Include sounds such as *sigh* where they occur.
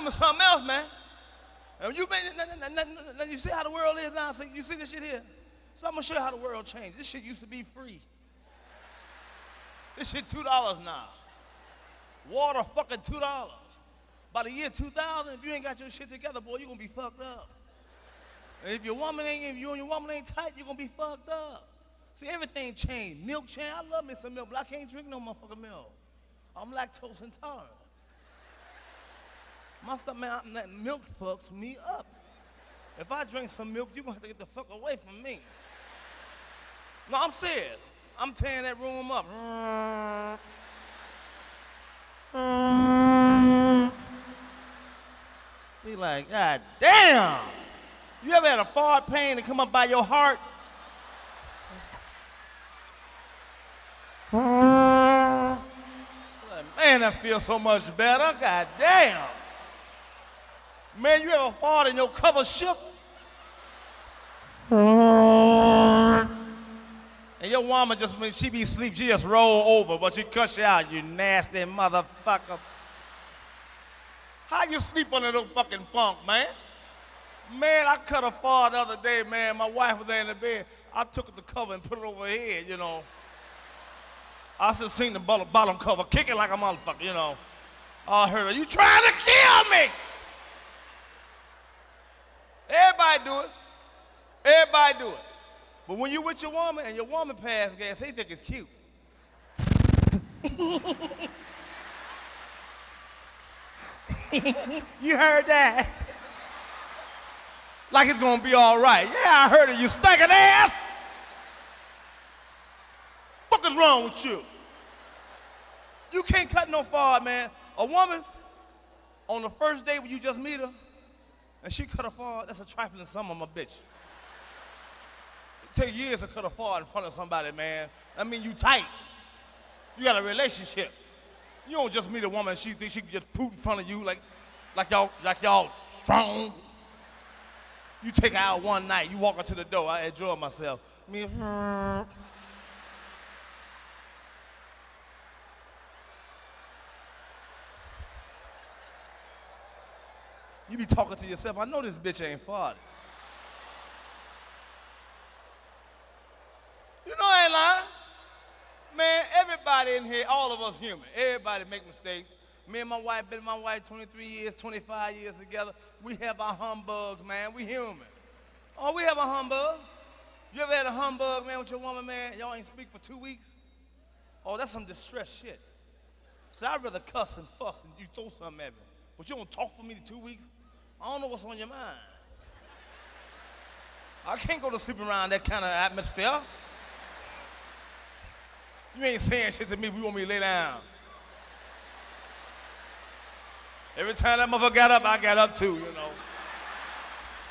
remember something else, man. And you, been, you see how the world is now? See, you see this shit here? So I'm gonna show you how the world changed. This shit used to be free. This shit $2 now. Water fucking $2. By the year 2000, if you ain't got your shit together, boy, you're gonna be fucked up. And if your woman ain't, if you and your woman ain't tight, you're gonna be fucked up. See, everything changed. Milk changed. I love me some milk, but I can't drink no motherfucking milk. I'm lactose intolerant. My man, that milk fucks me up. If I drink some milk, you're gonna have to get the fuck away from me. No, I'm serious. I'm tearing that room up. Be like, God damn. You ever had a fart pain to come up by your heart? Man, that feels so much better. God damn. Man, you ever fart and your cover shook? And your woman just, when she be asleep, she just roll over, but she cuss you out, you nasty motherfucker. How you sleep under no fucking funk, man? Man, I cut a fart the other day, man. My wife was there in the bed. I took the cover and put it over her head, you know. I just seen the bottom cover kicking like a motherfucker, you know. I heard her, you trying to kill me? Everybody do it. Everybody do it. But when you with your woman and your woman pass gas, they think it's cute. *laughs* you heard that? like it's gonna be all right. Yeah, I heard it, you stinking ass. Fuck is wrong with you? You can't cut no far, man. A woman on the first day when you just meet her, and she cut a far, that's a trifling sum of my bitch. It take years to cut a far in front of somebody, man. I mean, you tight. You got a relationship. You don't just meet a woman she thinks she can just poot in front of you like, like y'all, like y'all strong. You take her out one night, you walk her to the door, I enjoy myself. Me, you be talking to yourself, I know this bitch ain't farted. You know I ain't lying. Man, everybody in here, all of us human. Everybody make mistakes. Me and my wife, been my wife 23 years, 25 years together. We have our humbugs, man. We human. Oh, we have a humbug. You ever had a humbug, man, with your woman, man? Y'all ain't speak for two weeks? Oh, that's some distress shit. So I'd rather cuss and fuss and you throw something at me. But you don't talk for me two weeks? I don't know what's on your mind. I can't go to sleep around that kind of atmosphere. You ain't saying shit to me, we want me to lay down. Every time that motherfucker got up, I got up too, you know.